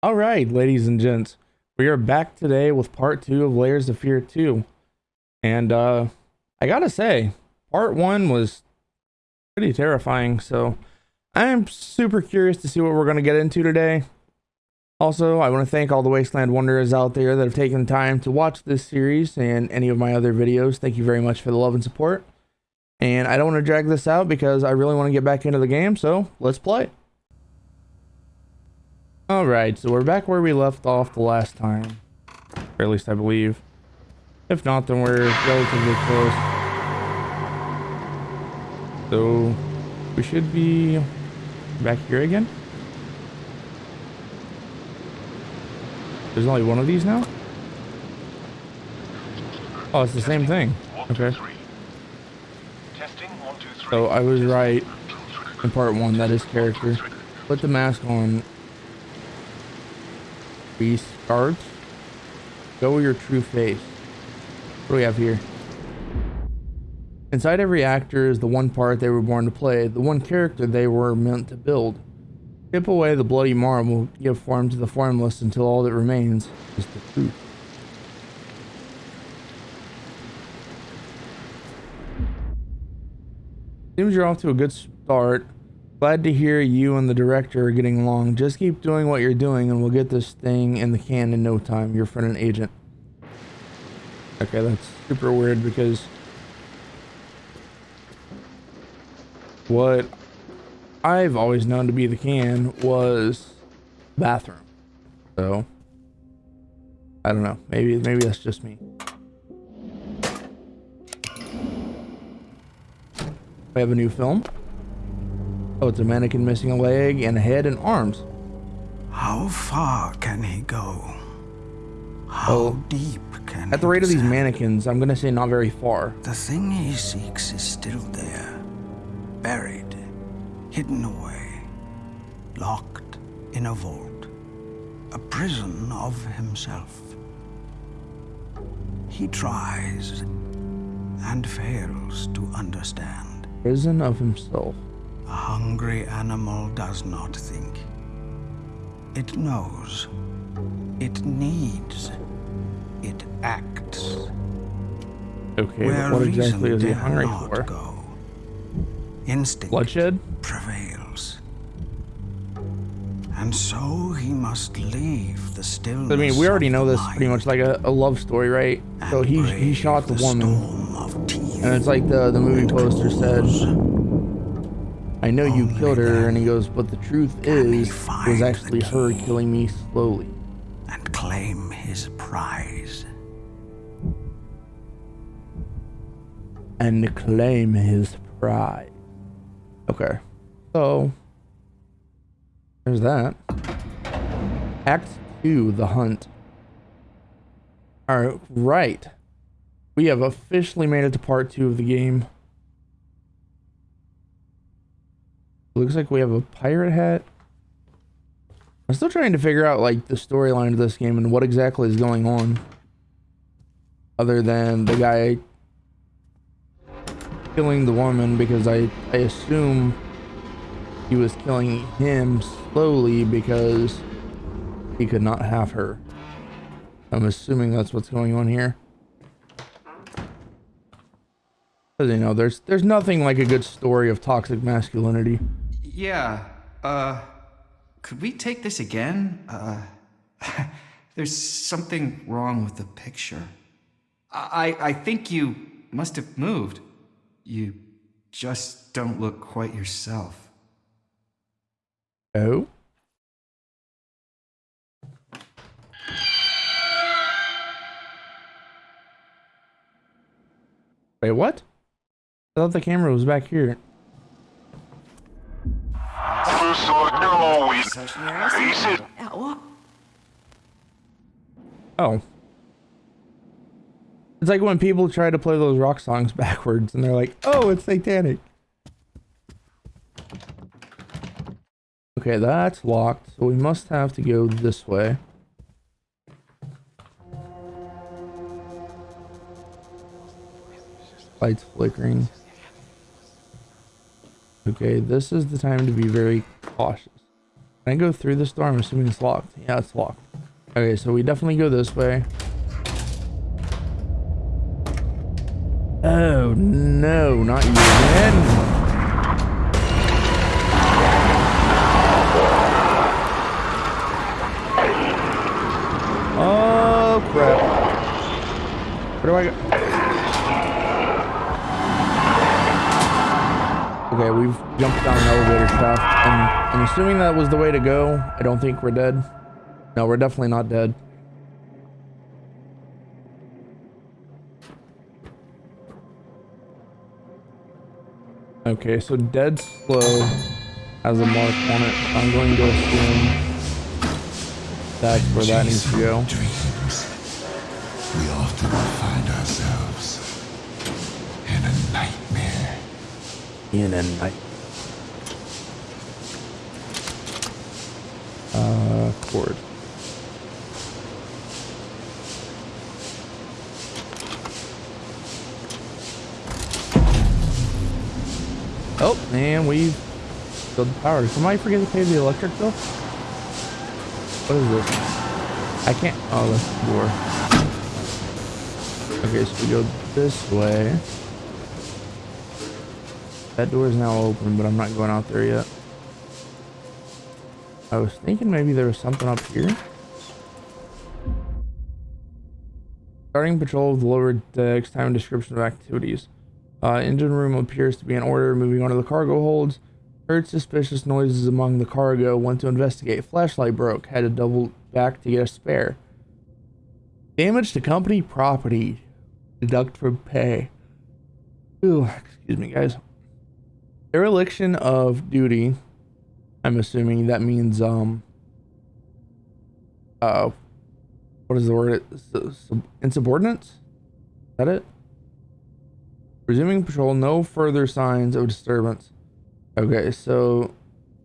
All right, ladies and gents, we are back today with part two of Layers of Fear 2. And uh, I gotta say, part one was pretty terrifying. So I am super curious to see what we're gonna get into today. Also, I want to thank all the Wasteland Wanderers out there that have taken the time to watch this series and any of my other videos. Thank you very much for the love and support. And I don't want to drag this out because I really want to get back into the game, so let's play. Alright, so we're back where we left off the last time. Or at least I believe. If not, then we're relatively close. So, we should be back here again. There's only one of these now? Oh, it's the same thing. Okay. So I was right in part one, that is character. Put the mask on. Beast guards. Show your true face. What do we have here? Inside every actor is the one part they were born to play, the one character they were meant to build. Chip away the bloody marble, give form to the formless until all that remains is the truth. Seems you're off to a good start. Glad to hear you and the director are getting along. Just keep doing what you're doing and we'll get this thing in the can in no time. Your friend and agent. Okay, that's super weird because what I've always known to be the can was bathroom. So I don't know. Maybe maybe that's just me. We have a new film. Oh, it's a mannequin missing a leg and a head and arms. How far can he go? How Oh. deep can he? At the he rate of these mannequins, I'm gonna say not very far. The thing he seeks is still there, buried, hidden away, locked in a vault, a prison of himself. He tries and fails to understand. Prison of himself. A hungry animal does not think. It knows. It needs. It acts. Okay, Where what exactly is he hungry for? Go. Instinct Bloodshed? prevails. And so he must leave the stillness I mean, we already know this pretty much like a, a love story, right? So he he shot the woman, of teeth and it's like the the movie poster said, "I know you oh killed her," and he goes, "But the truth is, it was actually her killing me slowly." and claim his prize. and claim his prize. Okay. So there's that. Act 2, The Hunt. All right. We have officially made it to part 2 of the game. Looks like we have a pirate hat. I'm still trying to figure out like the storyline of this game and what exactly is going on. Other than the guy killing the woman because I, I assume he was killing him slowly because he could not have her. I'm assuming that's what's going on here. Because you know, there's there's nothing like a good story of toxic masculinity. Yeah, uh, could we take this again? Uh, there's something wrong with the picture. I, I think you must have moved. You just don't look quite yourself. Oh. Wait, what? I thought the camera was back here. Oh. It's like when people try to play those rock songs backwards and they're like, oh, it's satanic. Okay, that's locked, so we must have to go this way. Lights flickering. Okay, this is the time to be very cautious. Can I go through this door? I'm assuming it's locked. Yeah, it's locked. Okay, so we definitely go this way. Oh, no, not you again. Oh, crap. Where do I go? Okay, we've jumped down an elevator shaft. And I'm assuming that was the way to go. I don't think we're dead. No, we're definitely not dead. Okay, so dead slow has a mark on it. I'm going to assume that's where that needs to go. Dreams. We often find ourselves in a nightmare. In and night. Uh, cord. Oh, and we've filled the power. Somebody forget to pay the electric bill? What is this? I can't. Oh, that's the door. Okay, so we go this way. That door is now open, but I'm not going out there yet. I was thinking maybe there was something up here. Starting patrol of the lower decks, time and description of activities. Uh, engine room appears to be in order. Moving on to the cargo holds. Heard suspicious noises among the cargo. Went to investigate. Flashlight broke. Had to double back to get a spare. Damage to company property. Deduct from pay. Ooh, excuse me, guys. Dereliction of duty. I'm assuming that means um. Uh, what is the word? Insubordinates. Is that it? Resuming patrol. No further signs of disturbance. Okay, so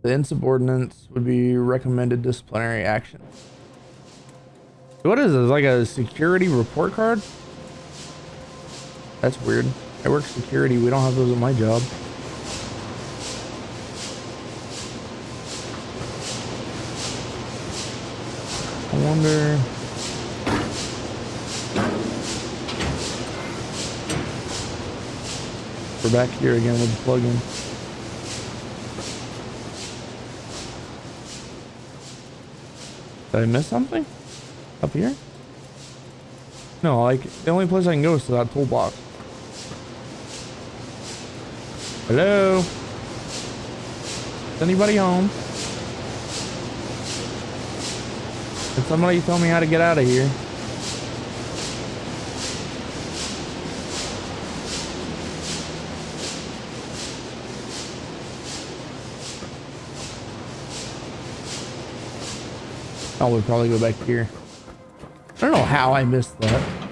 the insubordinates would be recommended disciplinary action. What is this? Like a security report card? That's weird. I work security. We don't have those at my job. Wonder. We're back here again with the plugin. Did I miss something? Up here? No, like, the only place I can go is to that toolbox. Hello? Is anybody home? Can somebody tell me how to get out of here? Oh, we'll probably go back here. I don't know how I missed that.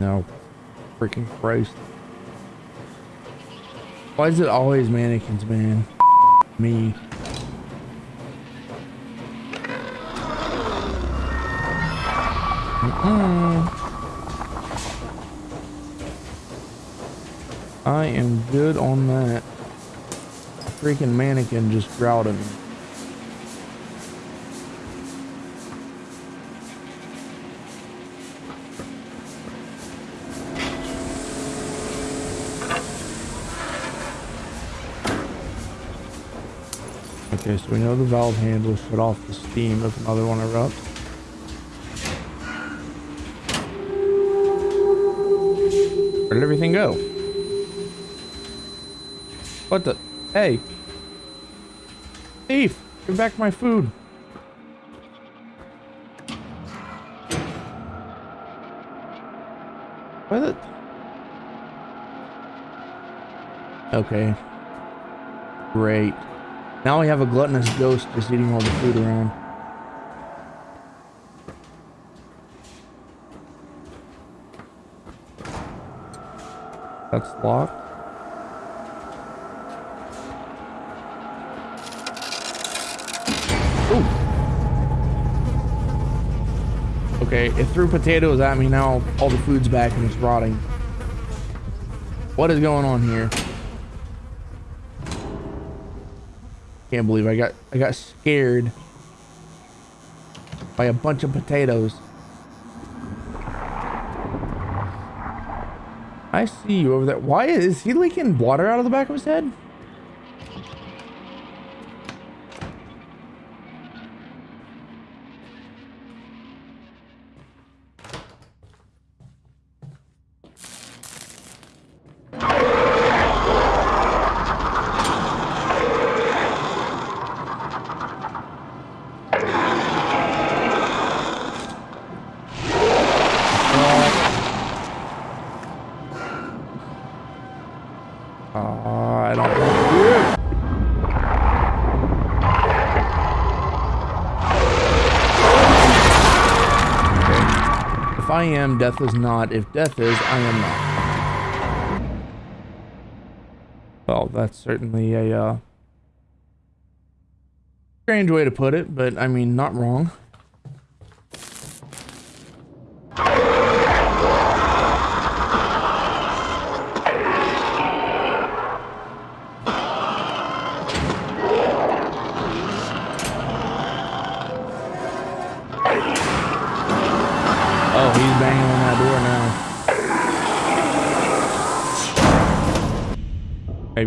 No. Freaking Christ. Why is it always mannequins, man? Me. Mm-mm. I am good on that. Freaking mannequin just growled at me. Okay, so we know the valve handle shut off the steam if another one erupts. Where did everything go? What the? Hey! Thief! Give back my food! What the? Okay. Great. Now we have a gluttonous ghost just eating all the food around. That's locked. Ooh. Okay, it threw potatoes at me. Now all the food's back and it's rotting. What is going on here? Can't believe I got I got scared by a bunch of potatoes. I see you over there. Why is he leaking water out of the back of his head? I am, death is not. If death is, I am not. Well, that's certainly a uh, strange way to put it, but I mean, not wrong.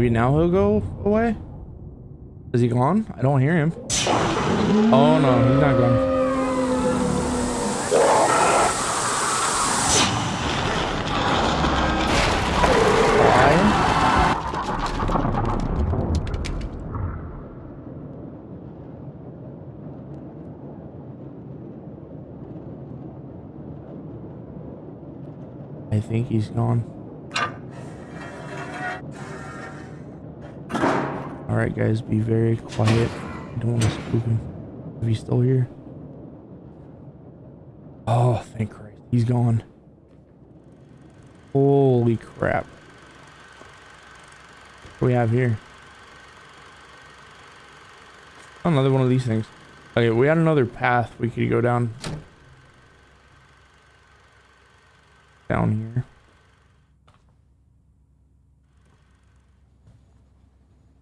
Maybe now he'll go away? Is he gone? I don't hear him. Oh no, he's not gone. I think he's gone. Alright guys, be very quiet. I don't want to spook him. If he's still here. Oh, thank Christ. He's gone. Holy crap. What we have here? Another one of these things. Okay, we had another path we could go down. Down here.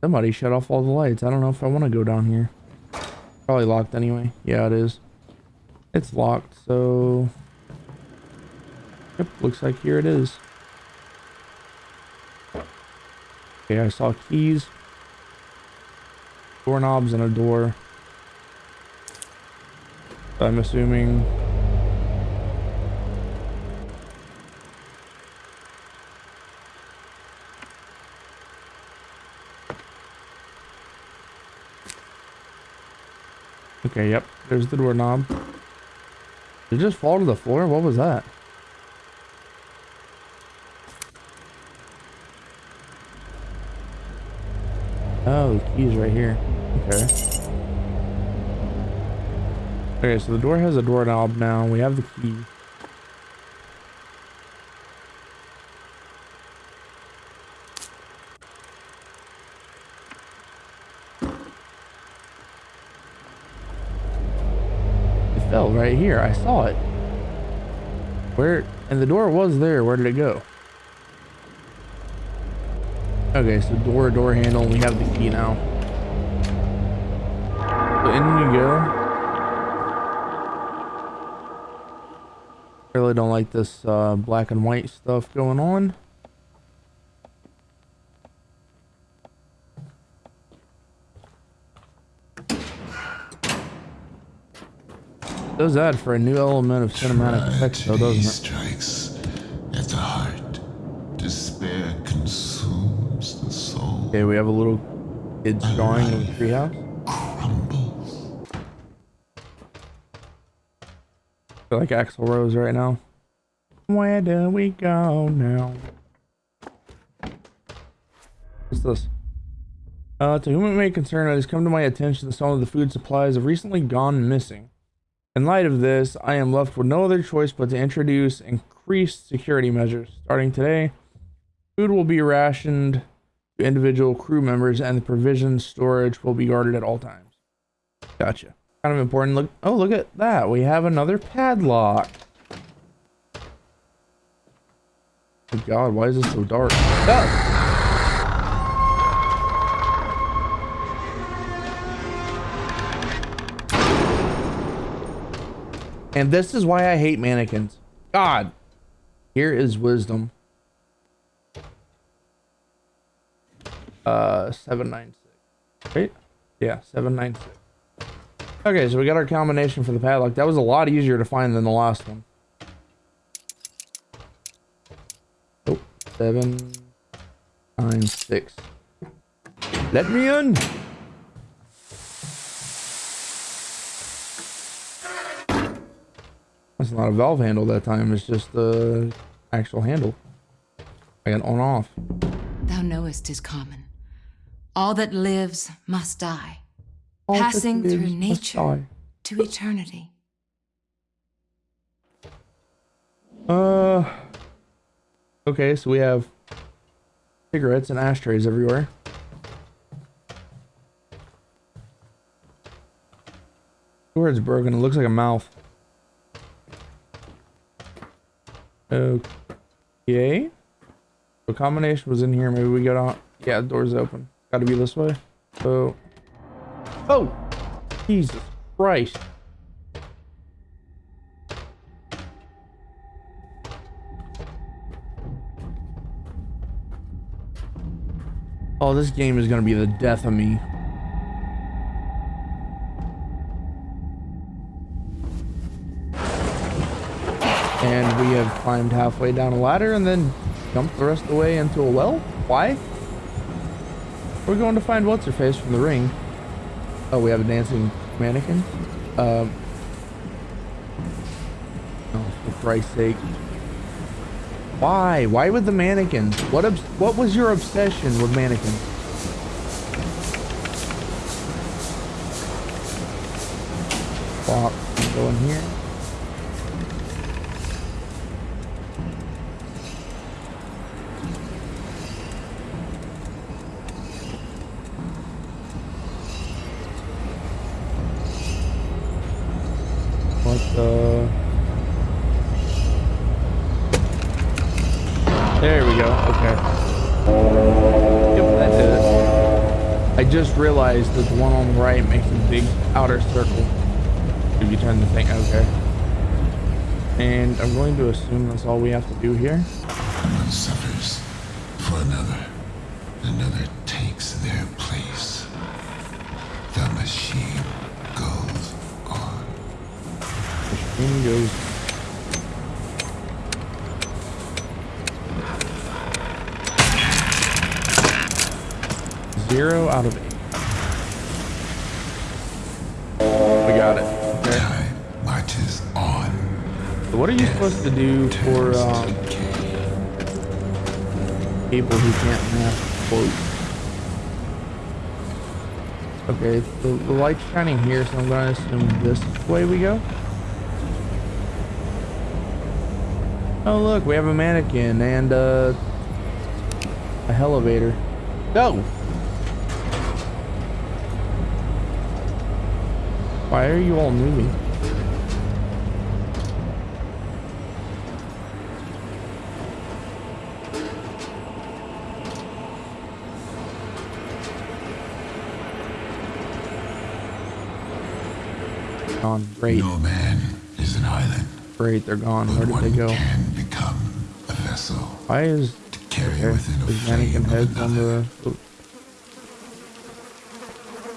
Somebody shut off all the lights. I don't know if I want to go down here. Probably locked anyway. Yeah, it is. It's locked, so... Yep, looks like here it is. Okay, I saw keys. Doorknobs and a door. I'm assuming... Okay, yep. There's the doorknob. Did it just fall to the floor? What was that? Oh, the key's right here. Okay. Okay, so the door has a doorknob now. We have the key. It fell right here. I saw it. Where? And the door was there. Where did it go? Okay, so door, door handle. We have the key now. So in we go. Really don't like this uh, black and white stuff going on. Does add for a new element of cinematic effects, though, Tragedy doesn't it? strikes at the heart. Despair consumes the soul. Okay, we have a little kid's drawing of the treehouse. Crumbles. feel like Axl Rose right now. Where do we go now? What's this? Uh, to whom it may concern, it has come to my attention that some of the food supplies have recently gone missing. In light of this, I am left with no other choice but to introduce increased security measures. Starting today, food will be rationed to individual crew members and the provision storage will be guarded at all times. Gotcha. Kind of important. Look. Oh, look at that. We have another padlock. Oh God, why is this so dark? Ah! And this is why I hate mannequins. God. Here is wisdom. Uh, 796. Right? Yeah, 796. Okay, so we got our combination for the padlock. That was a lot easier to find than the last one. Oh, seven, nine, six. Let me in. That's not a valve handle that time. It's just the actual handle. I got on off. Thou knowest is common. All that lives must die, All passing through nature to eternity. Uh. Okay, so we have cigarettes and ashtrays everywhere. Word's broken. It looks like a mouth. Okay. The combination was in here. Maybe we got on. Yeah, the door's open. Got to be this way. So. Oh, Jesus Christ! Oh, this game is gonna be the death of me. Have climbed halfway down a ladder and then jumped the rest of the way into a well? Why? We're going to find what's her face from the ring. Oh, we have a dancing mannequin. Um. Oh, for Christ's sake. Why? Why with the mannequins? What what was your obsession with mannequins? Swap. Go in here. And I'm going to assume that's all we have to do here. One suffers for another. Another takes their place. The machine goes on. In goes. Zero out of supposed to do for um, people who can't math quotes? Okay, the, the light's shining here, so I'm gonna assume this way we go. Oh look, we have a mannequin and uh, a elevator. Go! Why are you all moving? Gone. Great. No man is an island. Great, they're gone. But Where did they go? can become a vessel Why is to carry okay, within a mannequin heads on another. the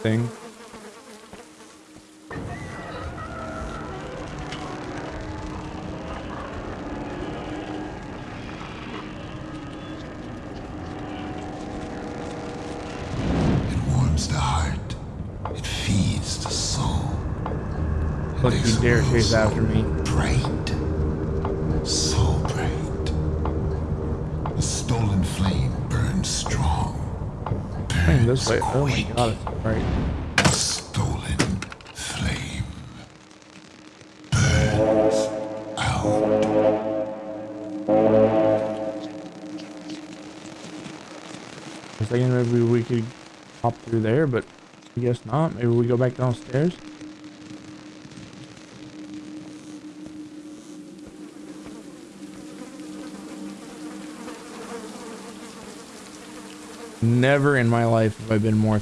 thing? It Look, makes you the dare world chase so after me. Bright. So bright. The stolen flame burns strong. Playing this way. Burns Oh my god, it's right. The stolen flame burns out. I was thinking maybe we could hop through there, but I guess not. Maybe we go back downstairs. Never in my life have I been more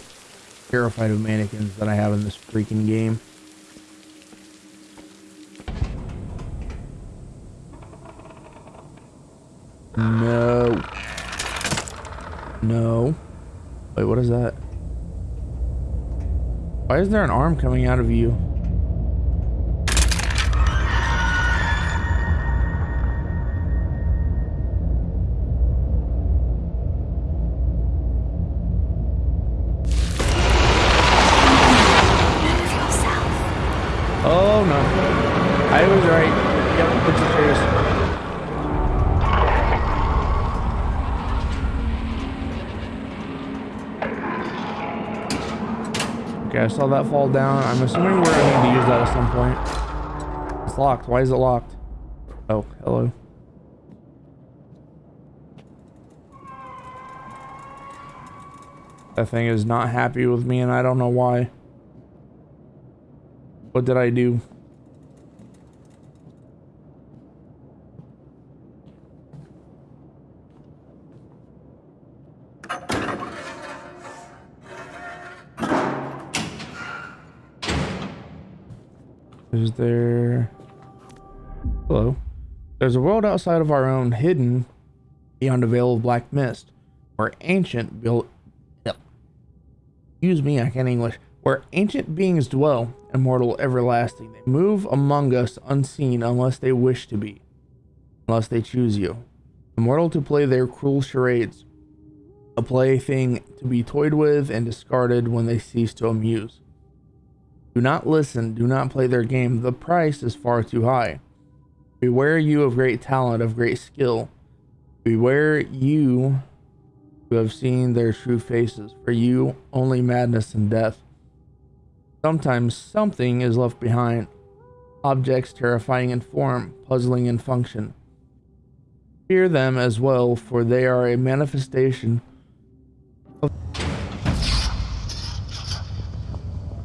terrified of mannequins than I have in this freaking game. No. No. Wait, what is that? Why is there an arm coming out of you? That fall down. I'm assuming we're going to need to use that at some point. It's locked. Why is it locked? Oh, hello. That thing is not happy with me and I don't know why. What did I do? Is there... Hello. There's a world outside of our own, hidden beyond a veil of black mist, where ancient built... Excuse me, I can't English. Where ancient beings dwell, immortal, everlasting. They move among us unseen unless they wish to be, unless they choose you. Immortal to play their cruel charades, a plaything to be toyed with and discarded when they cease to amuse. Do not listen, do not play their game. The price is far too high. Beware you of great talent, of great skill. Beware you who have seen their true faces. For you, only madness and death. Sometimes something is left behind. Objects terrifying in form, puzzling in function. Fear them as well, for they are a manifestation of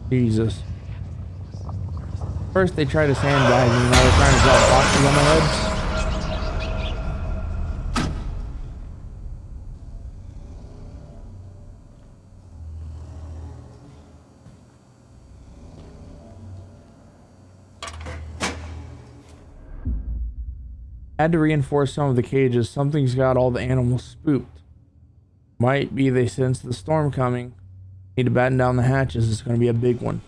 Jesus. First they try to sandbag me, now they're trying to drop boxes on my head. Had to reinforce some of the cages. Something's got all the animals spooked. Might be they sense the storm coming. Need to batten down the hatches. It's going to be a big one.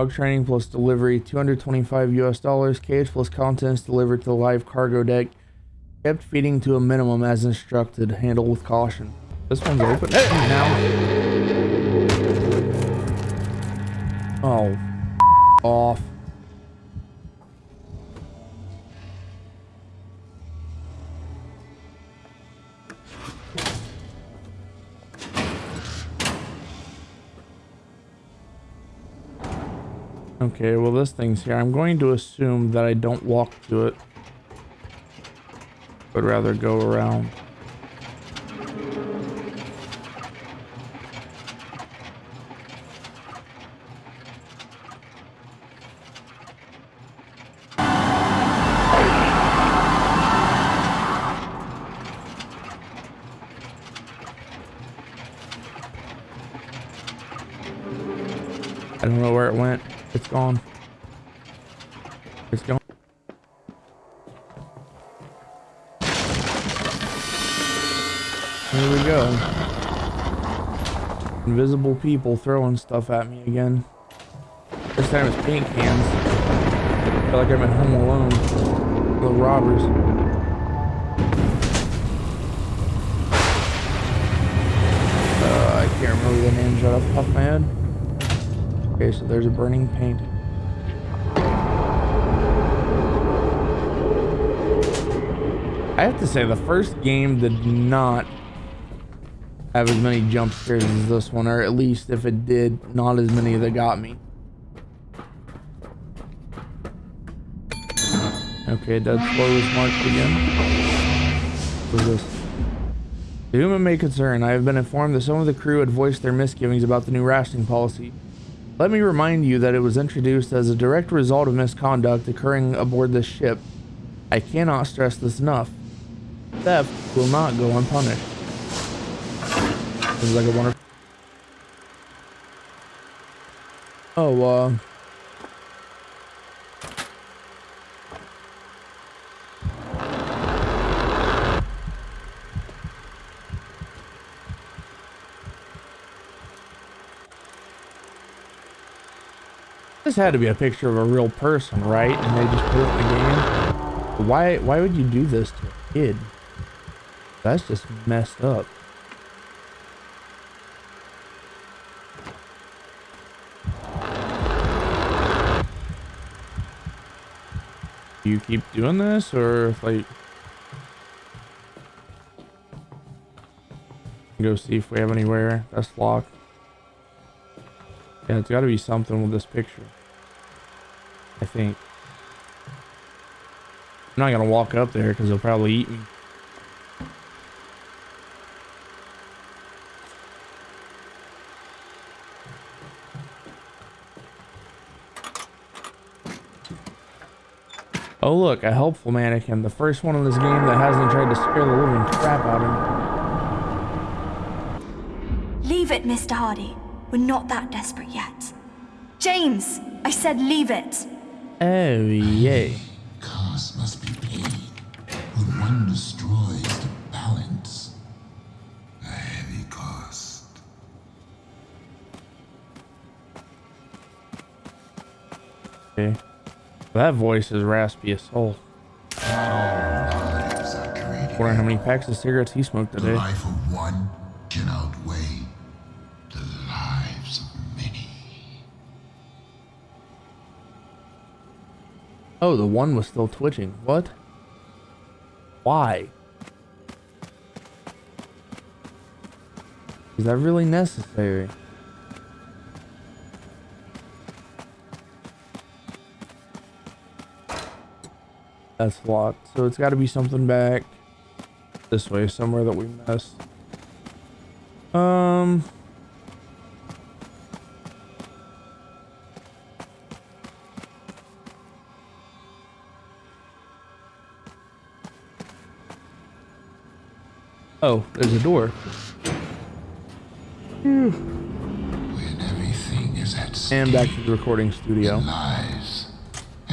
Dog training plus delivery, 225 US dollars. Cage plus contents delivered to the live cargo deck. Kept feeding to a minimum as instructed. Handle with caution. This one's open. Hey, now. Oh. Off. Okay, well this thing's here. I'm going to assume that I don't walk to it. But rather go around. I don't know where it went. It's gone. It's gone. Here we go. Invisible people throwing stuff at me again. This time it's paint cans. I feel like I'm at home alone. The robbers. Uh, I can't remember the names right off the my head. Okay, so there's a burning paint. I have to say, the first game did not have as many jump scares as this one, or at least if it did, not as many that got me. Okay, dead slow is marked again. What is this? To whom it may concern, I have been informed that some of the crew had voiced their misgivings about the new rationing policy. Let me remind you that it was introduced as a direct result of misconduct occurring aboard this ship. I cannot stress this enough. Theft will not go unpunished. Like a. Oh, uh. This had to be a picture of a real person, right? And they just put it in the game. Why why would you do this to a kid? That's just messed up. You keep doing this or if like go see if we have anywhere that's locked. Yeah, it's got to be something with this picture. I think. I'm not gonna walk up there because they'll probably eat me. Oh look, a helpful mannequin. The first one in this game that hasn't tried to scare the living crap out of me. Leave it, Mr. Hardy. We're not that desperate yet. James! I said leave it! Oh, yay. That voice is raspy as soul. Lives are created. Wonder how many packs of cigarettes he smoked The today. life of one can outweigh the lives of many. Oh, the one was still twitching. What? Why? Is that really necessary? That's locked. So it's got to be something back this way, somewhere that we missed. Um. Oh, there's a door. When everything is at stake, And back to the recording studio.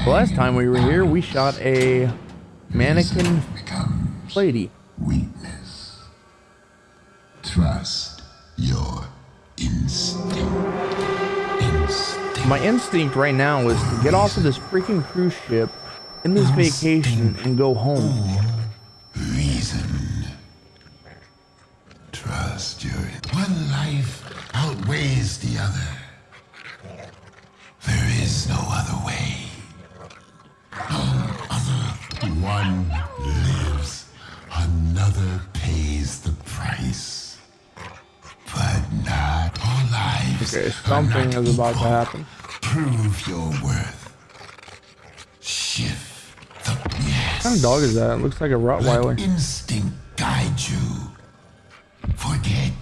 The last time we were here, we shot a mannequin lady. weakness. Trust your instinct. Instinct. My instinct right now is to get off of this freaking cruise ship in this vacation and go home. reason. Trust your one life outweighs the other. Something is about to happen. Prove your worth. Shift the yes. What kind of dog is that? It looks like a Let Rottweiler. instinct guide you. Forget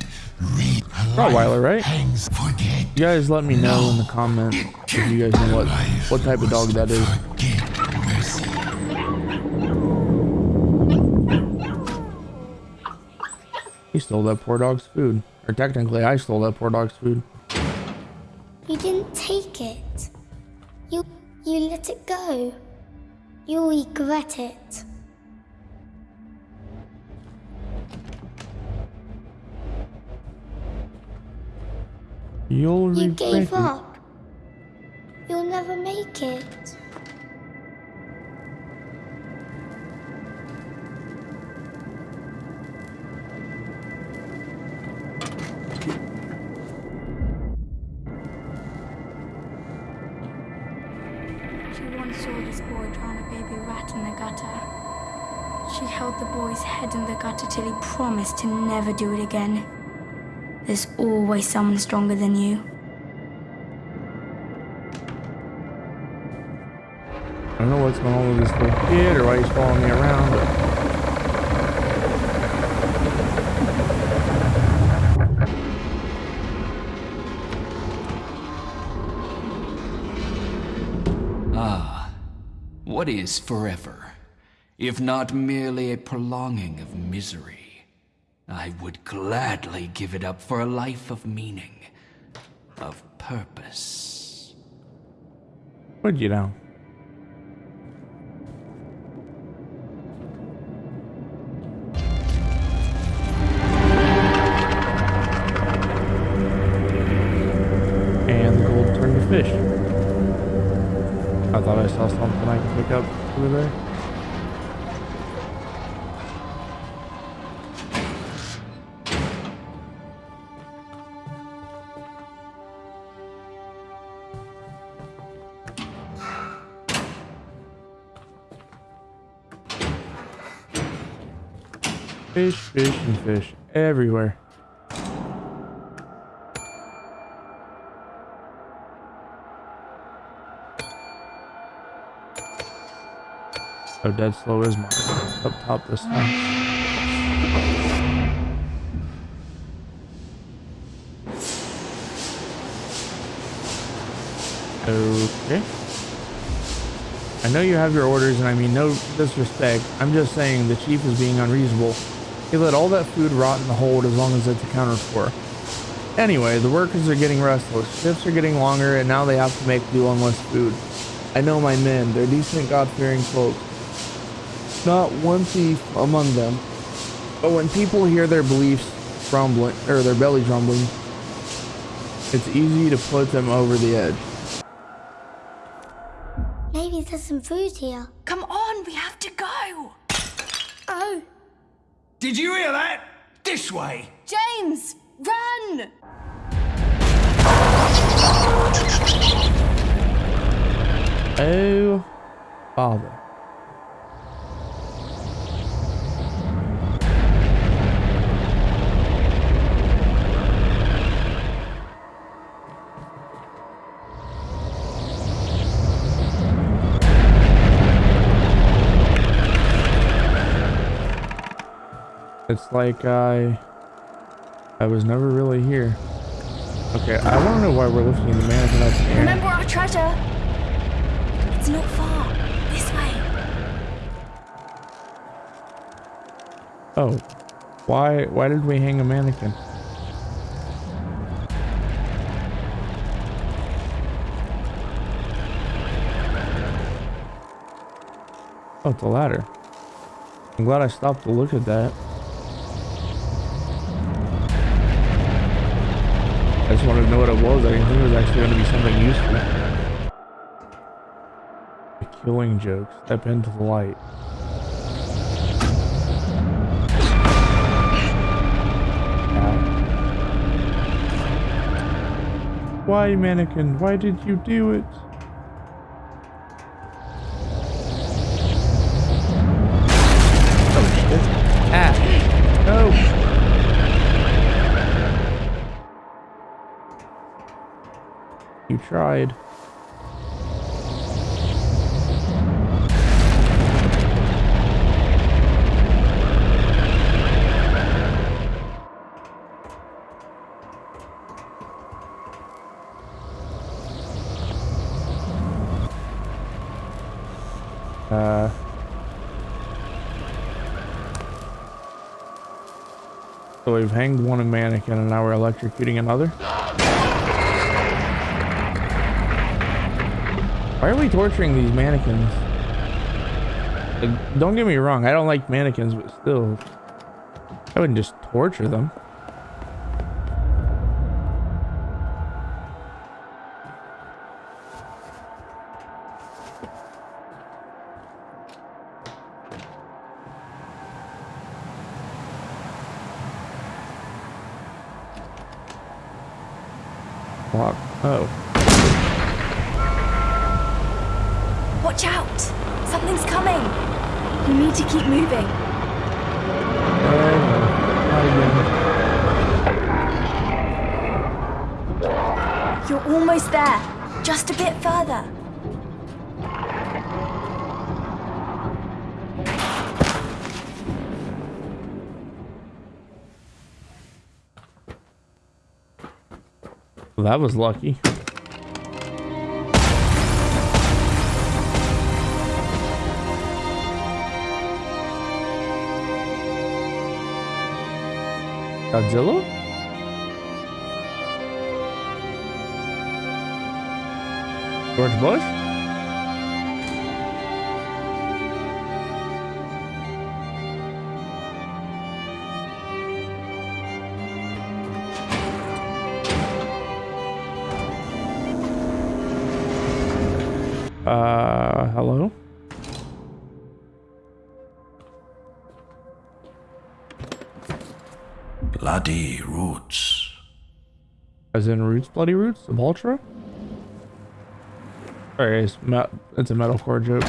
read. Rottweiler, right? Hangs. Forget. You guys let me know in the comments if you guys know what what type of dog that is. He stole that poor dog's food. Or technically, I stole that poor dog's food. You didn't take it. You you let it go. You'll regret it. You'll You gave it. up. You'll never make it. promise to never do it again. There's always someone stronger than you. I don't know what's going on with this little kid or why he's following me around. Ah, what is forever, if not merely a prolonging of misery? I would gladly give it up for a life of meaning, of purpose. Would you know? Fish, fish, and fish everywhere. So dead slow is mine. Up top this time. Okay. I know you have your orders, and I mean no disrespect. I'm just saying the chief is being unreasonable. He let all that food rot in the hold as long as it's accounted for. Anyway, the workers are getting restless. Shifts are getting longer, and now they have to make do on less food. I know my men. They're decent, God-fearing folk. Not one thief among them. But when people hear their beliefs rumbling, or their bellies rumbling, it's easy to put them over the edge. Maybe there's some food here. Come on, we have to go. Oh, Did you hear that? This way. James, run! Oh, father. It's like I I was never really here. Okay, I want to know why we're lifting the mannequin up in air. Remember our treasure? It's not far. This way. Oh, why why did we hang a mannequin? Oh, it's a ladder. I'm glad I stopped to look at that. Know what it was. I didn't think it was actually going to be something useful. The killing joke. Step into the light. Why, mannequin? Why did you do it? Tried. Uh. So we've hanged one mannequin and now we're electrocuting another? Why are we torturing these mannequins? Like, don't get me wrong, I don't like mannequins, but still, I wouldn't just torture them. I was lucky. Godzilla? George Bush? Bloody roots. As in Roots, Bloody Roots Sepultura? Alright, it's, it's a metalcore joke.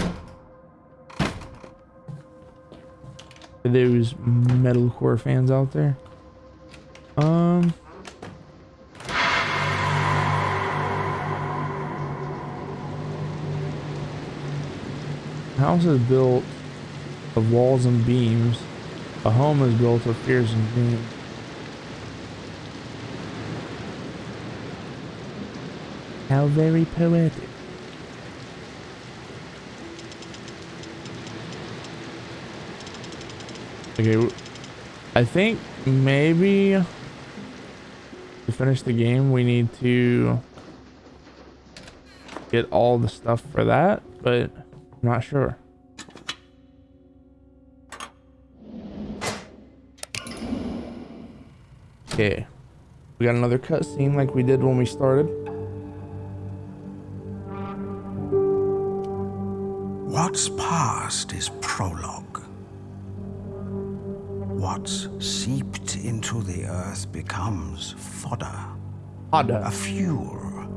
For those metalcore fans out there. Um. House is built of walls and beams. A home is built of fears and dreams. How very poetic. Okay, I think maybe to finish the game we need to get all the stuff for that, but I'm not sure. Okay, we got another cutscene like we did when we started. What's past is prologue. What's seeped into the earth becomes fodder. Fodder. A fuel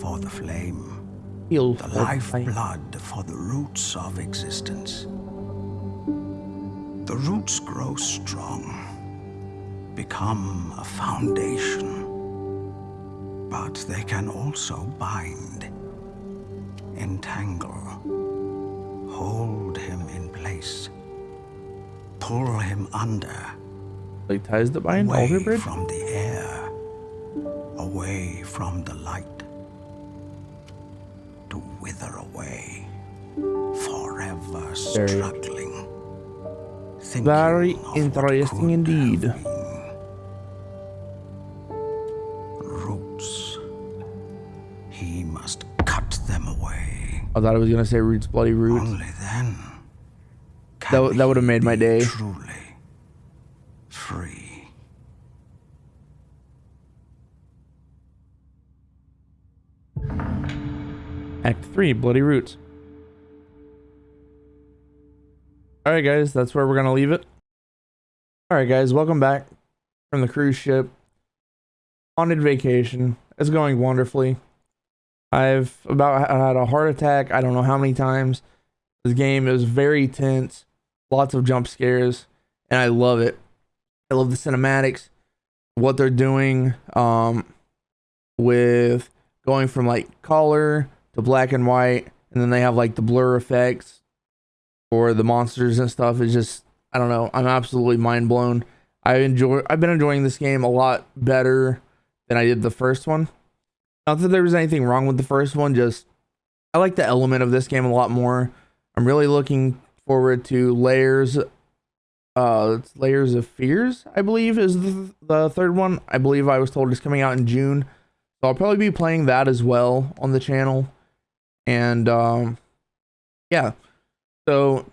for the flame. Fuel the for the flame. lifeblood for the roots of existence. The roots grow strong, become a foundation. But they can also bind, entangle, hold him in place, pull him under, Like ties the bind away Bridge? from the air, away from the light, to wither away, forever Very- struggling. Very interesting indeed. Roots. He must cut them away. I thought I was gonna say Roots Bloody Roots. Only then That, that would have made my day. Truly free. Act 3, Bloody Roots. Alright guys, that's where we're gonna leave it. Alright guys, welcome back from the cruise ship. Haunted vacation. It's going wonderfully. I've about had a heart attack, I don't know how many times. This game is very tense, lots of jump scares, and I love it. I love the cinematics, what they're doing, um, with going from like color to black and white, and then they have like the blur effects for the monsters and stuff. It's just I don't know. I'm absolutely mind blown. I enjoy. I've been enjoying this game a lot better than I did the first one. Not that there was anything wrong with the first one. Just I like the element of this game a lot more. I'm really looking forward to layers. Uh, it's layers of fears. I believe is the, the third one. I believe I was told is coming out in June. So I'll probably be playing that as well on the channel. And um yeah. So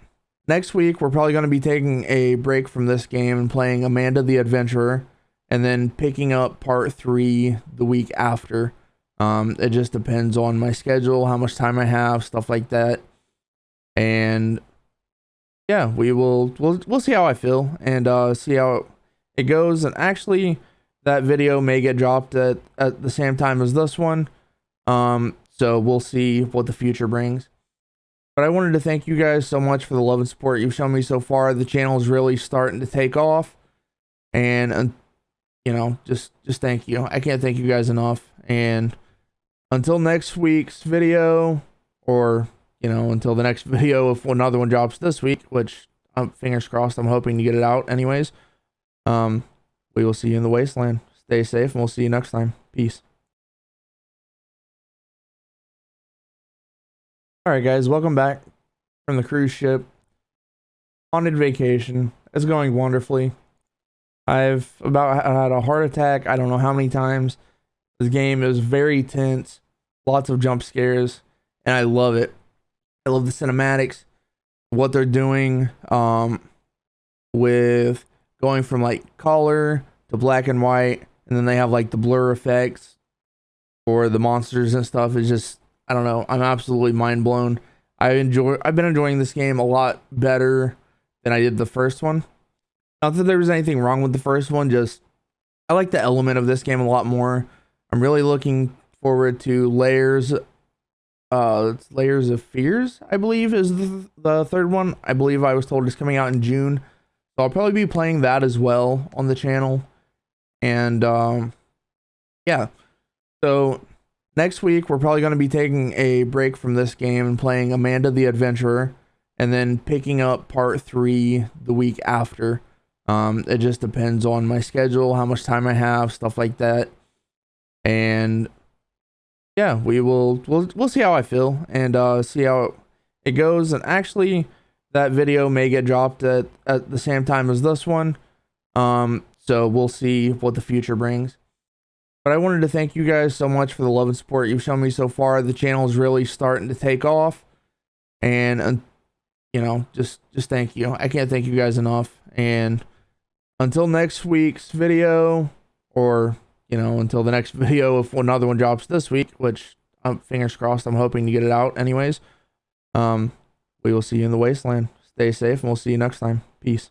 next week we're probably going to be taking a break from this game and playing Amanda the Adventurer and then picking up part 3 the week after. Um it just depends on my schedule, how much time I have, stuff like that. And yeah, we will we'll we'll see how I feel and uh see how it goes and actually that video may get dropped at, at the same time as this one. Um, so we'll see what the future brings. But I wanted to thank you guys so much for the love and support you've shown me so far. The channel is really starting to take off, and you know, just just thank you. I can't thank you guys enough. And until next week's video, or you know, until the next video, if another one drops this week, which I'm fingers crossed, I'm hoping to get it out anyways. Um, we will see you in the wasteland. Stay safe, and we'll see you next time. Peace. All right, guys, welcome back from the cruise ship. Haunted vacation. It's going wonderfully. I've about had a heart attack. I don't know how many times. This game is very tense, lots of jump scares, and I love it. I love the cinematics, what they're doing um, with going from like color to black and white, and then they have like the blur effects for the monsters and stuff. It's just I don't know. I'm absolutely mind blown. I enjoy. I've been enjoying this game a lot better than I did the first one. Not that there was anything wrong with the first one, just I like the element of this game a lot more. I'm really looking forward to Layers uh it's Layers of Fears, I believe is the, the third one. I believe I was told it's coming out in June. So I'll probably be playing that as well on the channel. And um yeah. So next week we're probably going to be taking a break from this game and playing Amanda the Adventurer and then picking up part 3 the week after. Um, it just depends on my schedule, how much time I have, stuff like that. And yeah, we will we'll we'll see how I feel and uh, see how it goes. And actually, that video may get dropped at at the same time as this one. Um, so we'll see what the future brings. But I wanted to thank you guys so much for the love and support you've shown me so far. The channel is really starting to take off, and uh, you know, just just thank you. I can't thank you guys enough. And until next week's video, or you know, until the next video, if another one drops this week, which I'm fingers crossed, I'm hoping to get it out anyways. Um, we will see you in the wasteland. Stay safe, and we'll see you next time. Peace.